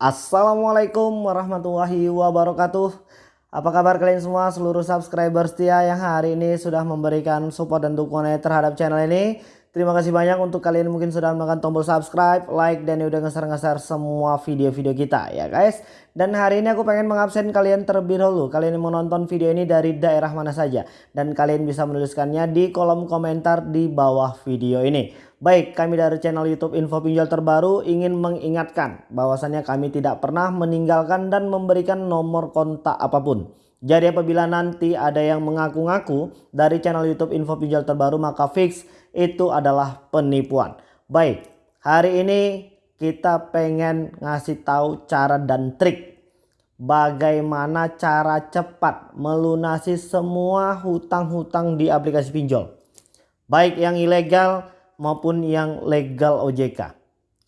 Assalamualaikum warahmatullahi wabarakatuh. Apa kabar kalian semua? Seluruh subscriber setia yang hari ini sudah memberikan support dan dukungan terhadap channel ini Terima kasih banyak untuk kalian mungkin sudah menekan tombol subscribe, like, dan udah ngeser-ngeser semua video-video kita ya guys. Dan hari ini aku pengen mengabsen kalian terlebih dahulu. Kalian yang menonton video ini dari daerah mana saja. Dan kalian bisa menuliskannya di kolom komentar di bawah video ini. Baik, kami dari channel YouTube Info Pinjol Terbaru ingin mengingatkan bahwasannya kami tidak pernah meninggalkan dan memberikan nomor kontak apa pun. Jadi apabila nanti ada yang mengaku-ngaku dari channel YouTube Info Pinjol Terbaru maka fix itu adalah penipuan. Baik, hari ini kita pengen ngasih tahu cara dan trik bagaimana cara cepat melunasi semua hutang-hutang di aplikasi pinjol. Baik yang ilegal maupun yang legal OJK.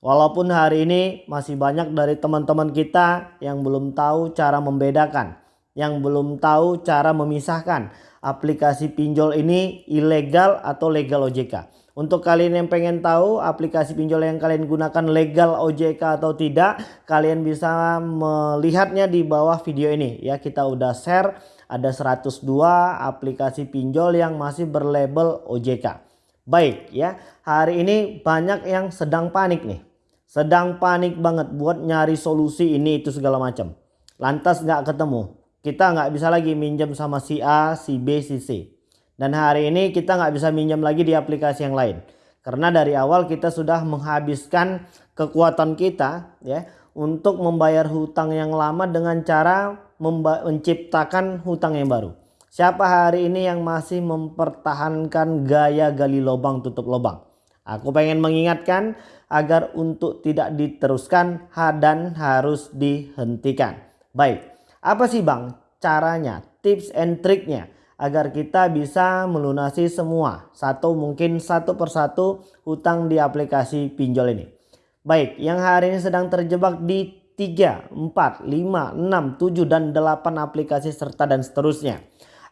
Walaupun hari ini masih banyak dari teman-teman kita yang belum tahu cara membedakan yang belum tahu cara memisahkan aplikasi pinjol ini ilegal atau legal OJK. Untuk kalian yang pengen tahu aplikasi pinjol yang kalian gunakan legal OJK atau tidak, kalian bisa melihatnya di bawah video ini ya. Kita udah share ada 102 aplikasi pinjol yang masih berlabel OJK. Baik ya, hari ini banyak yang sedang panik nih. Sedang panik banget buat nyari solusi ini itu segala macam. Lantas nggak ketemu kita nggak bisa lagi minjem sama si A, si B, si C. Dan hari ini kita nggak bisa minjem lagi di aplikasi yang lain. Karena dari awal kita sudah menghabiskan kekuatan kita ya untuk membayar hutang yang lama dengan cara menciptakan hutang yang baru. Siapa hari ini yang masih mempertahankan gaya gali lubang tutup lubang? Aku pengen mengingatkan agar untuk tidak diteruskan dan harus dihentikan. Baik, apa sih bang caranya, tips and triknya agar kita bisa melunasi semua satu mungkin satu persatu hutang di aplikasi pinjol ini. Baik, yang hari ini sedang terjebak di 3, 4, 5, 6, 7 dan 8 aplikasi serta dan seterusnya.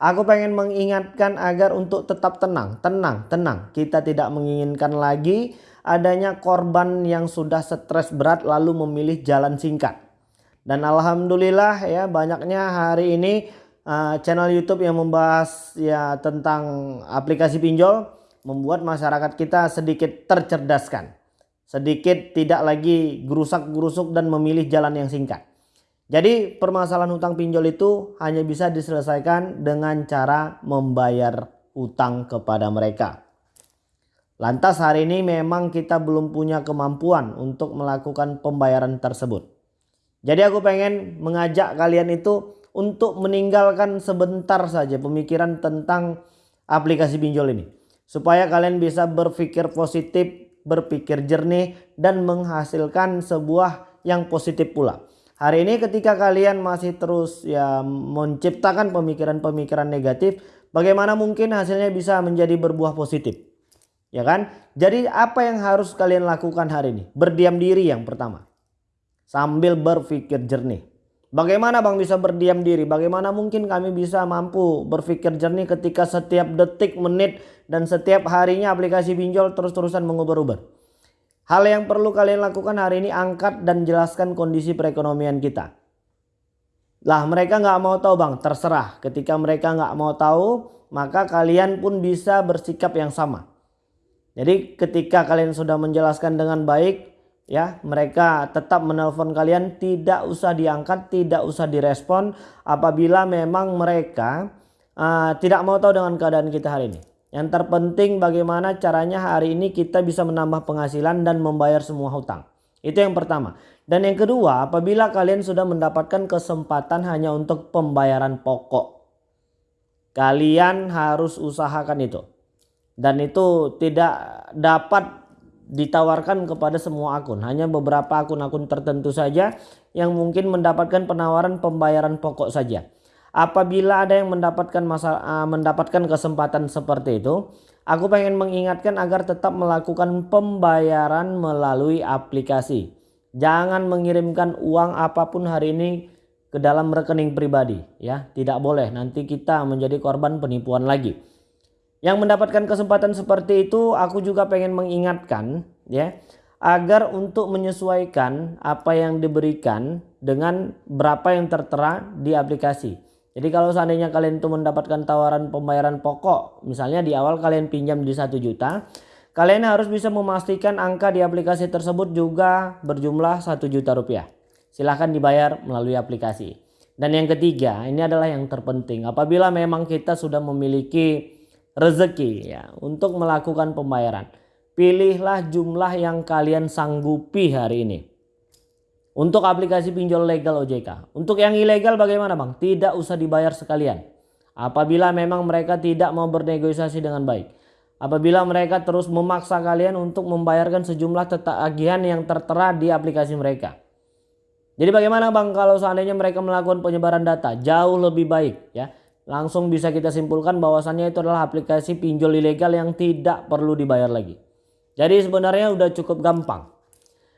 Aku pengen mengingatkan agar untuk tetap tenang, tenang, tenang. Kita tidak menginginkan lagi adanya korban yang sudah stres berat lalu memilih jalan singkat. Dan alhamdulillah ya banyaknya hari ini uh, channel YouTube yang membahas ya tentang aplikasi pinjol membuat masyarakat kita sedikit tercerdaskan. Sedikit tidak lagi gerusak-gerusuk dan memilih jalan yang singkat. Jadi permasalahan hutang pinjol itu hanya bisa diselesaikan dengan cara membayar hutang kepada mereka. Lantas hari ini memang kita belum punya kemampuan untuk melakukan pembayaran tersebut. Jadi aku pengen mengajak kalian itu untuk meninggalkan sebentar saja pemikiran tentang aplikasi pinjol ini. Supaya kalian bisa berpikir positif, berpikir jernih dan menghasilkan sebuah yang positif pula. Hari ini ketika kalian masih terus ya menciptakan pemikiran-pemikiran negatif, bagaimana mungkin hasilnya bisa menjadi berbuah positif? Ya kan? Jadi apa yang harus kalian lakukan hari ini? Berdiam diri yang pertama sambil berpikir jernih. Bagaimana Bang bisa berdiam diri? Bagaimana mungkin kami bisa mampu berpikir jernih ketika setiap detik, menit, dan setiap harinya aplikasi pinjol terus-terusan mengubah-ubah? Hal yang perlu kalian lakukan hari ini angkat dan jelaskan kondisi perekonomian kita. Lah mereka nggak mau tahu bang, terserah. Ketika mereka nggak mau tahu, maka kalian pun bisa bersikap yang sama. Jadi ketika kalian sudah menjelaskan dengan baik, ya mereka tetap menelpon kalian tidak usah diangkat tidak usah direspon. Apabila memang mereka uh, tidak mau tahu dengan keadaan kita hari ini. Yang terpenting bagaimana caranya hari ini kita bisa menambah penghasilan dan membayar semua hutang. Itu yang pertama. Dan yang kedua apabila kalian sudah mendapatkan kesempatan hanya untuk pembayaran pokok kalian harus usahakan itu. Dan itu tidak dapat ditawarkan kepada semua akun. Hanya beberapa akun-akun tertentu saja yang mungkin mendapatkan penawaran pembayaran pokok saja. Apabila ada yang mendapatkan masalah mendapatkan kesempatan seperti itu, aku pengen mengingatkan agar tetap melakukan pembayaran melalui aplikasi. Jangan mengirimkan uang apa pun hari ini ke dalam rekening pribadi ya, tidak boleh. Nanti kita menjadi korban penipuan lagi. Yang mendapatkan kesempatan seperti itu aku juga pengen mengingatkan ya. agar untuk menyesuaikan apa yang diberikan dengan berapa yang tertera di aplikasi. Jadi kalau seandainya kalian itu mendapatkan tawaran pembayaran pokok, misalnya di awal kalian pinjam di 1 juta, kalian harus bisa memastikan angka di aplikasi tersebut juga berjumlah 1 juta rupiah. Silahkan dibayar melalui aplikasi. Dan yang ketiga, ini adalah yang terpenting. Apabila memang kita sudah memiliki rezeki ya untuk melakukan pembayaran pilihlah jumlah yang kalian sanggupi hari ini. Untuk aplikasi pinjol legal OJK. Untuk yang ilegal bagaimana bang? Tidak usah dibayar sekalian. Apabila memang mereka tidak mau bernegosiasi dengan baik. Apabila mereka terus memaksa kalian untuk membayarkan sejumlah tagihan yang tertera di aplikasi mereka. Jadi bagaimana bang kalau seandainya mereka melakukan penyebaran data? Jauh lebih baik ya. Langsung bisa kita simpulkan bahwasannya itu adalah aplikasi pinjol ilegal yang tidak perlu dibayar lagi. Jadi sebenarnya udah cukup gampang.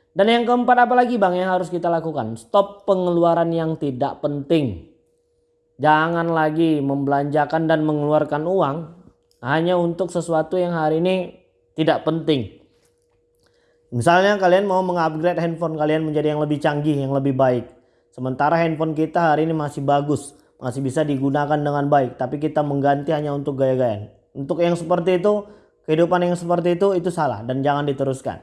Dan yang keempat apa lagi bang yang harus kita lakukan? Stop pengeluaran yang tidak penting. Jangan lagi membelanjakan dan mengeluarkan uang hanya untuk sesuatu yang hari ini tidak penting. Misalnya kalian mau mengupgrade handphone kalian menjadi yang lebih canggih, yang lebih baik. Sementara handphone kita hari ini masih bagus, masih bisa digunakan dengan baik. Tapi kita mengganti hanya untuk gaya-gayaan. Untuk yang seperti itu kehidupan yang seperti itu itu salah dan jangan diteruskan.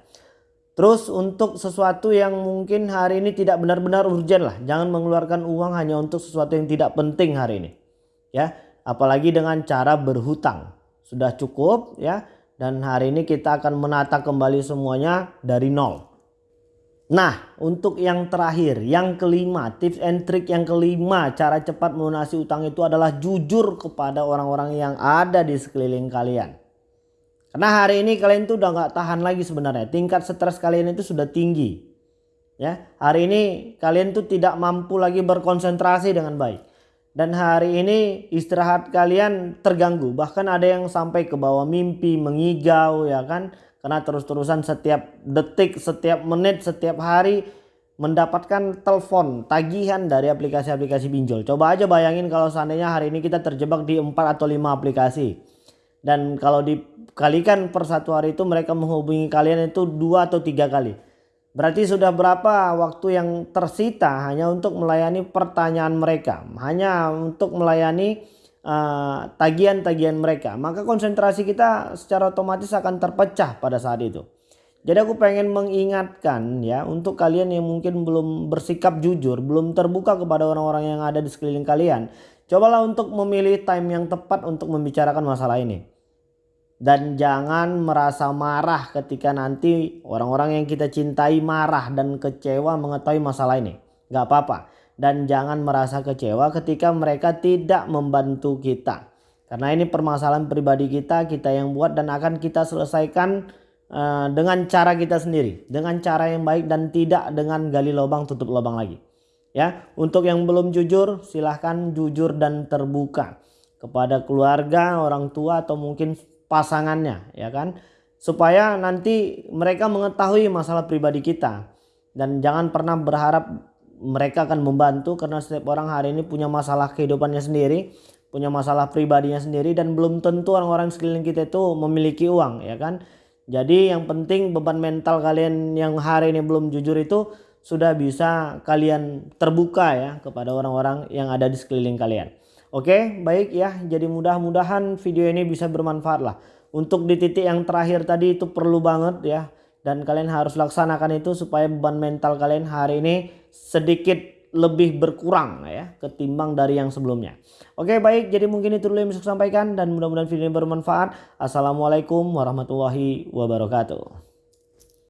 Terus untuk sesuatu yang mungkin hari ini tidak benar-benar urgent lah. Jangan mengeluarkan uang hanya untuk sesuatu yang tidak penting hari ini. Ya, apalagi dengan cara berhutang. Sudah cukup ya. Dan hari ini kita akan menata kembali semuanya dari nol. Nah, untuk yang terakhir, yang kelima, tips and trick yang kelima, cara cepat melunasi utang itu adalah jujur kepada orang-orang yang ada di sekeliling kalian. Karena hari ini kalian tuh udah nggak tahan lagi sebenarnya. Tingkat stres kalian itu sudah tinggi. Ya, hari ini kalian tuh tidak mampu lagi berkonsentrasi dengan baik. Dan hari ini istirahat kalian terganggu. Bahkan ada yang sampai ke bawah mimpi, mengigau ya kan. Karena terus-terusan setiap detik, setiap menit, setiap hari mendapatkan telepon tagihan dari aplikasi-aplikasi pinjol. Coba aja bayangin kalau seandainya hari ini kita terjebak di 4 atau 5 aplikasi. Dan kalau di kalikan per satu hari itu mereka menghubungi kalian itu dua atau tiga kali. Berarti sudah berapa waktu yang tersita hanya untuk melayani pertanyaan mereka. Hanya untuk melayani tagihan-tagihan uh, mereka. Maka konsentrasi kita secara otomatis akan terpecah pada saat itu. Jadi aku pengen mengingatkan ya untuk kalian yang mungkin belum bersikap jujur, belum terbuka kepada orang-orang yang ada di sekeliling kalian. Cobalah untuk memilih time yang tepat untuk membicarakan masalah ini dan jangan merasa marah ketika nanti orang-orang yang kita cintai marah dan kecewa mengetahui masalah ini. Gak apa-apa. Dan jangan merasa kecewa ketika mereka tidak membantu kita. Karena ini permasalahan pribadi kita, kita yang buat dan akan kita selesaikan uh, dengan cara kita sendiri. Dengan cara yang baik dan tidak dengan gali lubang tutup lubang lagi. Ya, untuk yang belum jujur silahkan jujur dan terbuka kepada keluarga, orang tua atau mungkin pasangannya ya kan supaya nanti mereka mengetahui masalah pribadi kita dan jangan pernah berharap mereka akan membantu karena setiap orang hari ini punya masalah kehidupannya sendiri punya masalah pribadinya sendiri dan belum tentu orang-orang sekeliling kita itu memiliki uang ya kan jadi yang penting beban mental kalian yang hari ini belum jujur itu sudah bisa kalian terbuka ya kepada orang-orang yang ada di sekeliling kalian Oke baik ya jadi mudah-mudahan video ini bisa bermanfaat lah. Untuk di titik yang terakhir tadi itu perlu banget ya. Dan kalian harus laksanakan itu supaya beban mental kalian hari ini sedikit lebih berkurang ya ketimbang dari yang sebelumnya. Oke baik jadi mungkin itu dulu yang bisa sampaikan dan mudah-mudahan video ini bermanfaat. Assalamualaikum warahmatullahi wabarakatuh.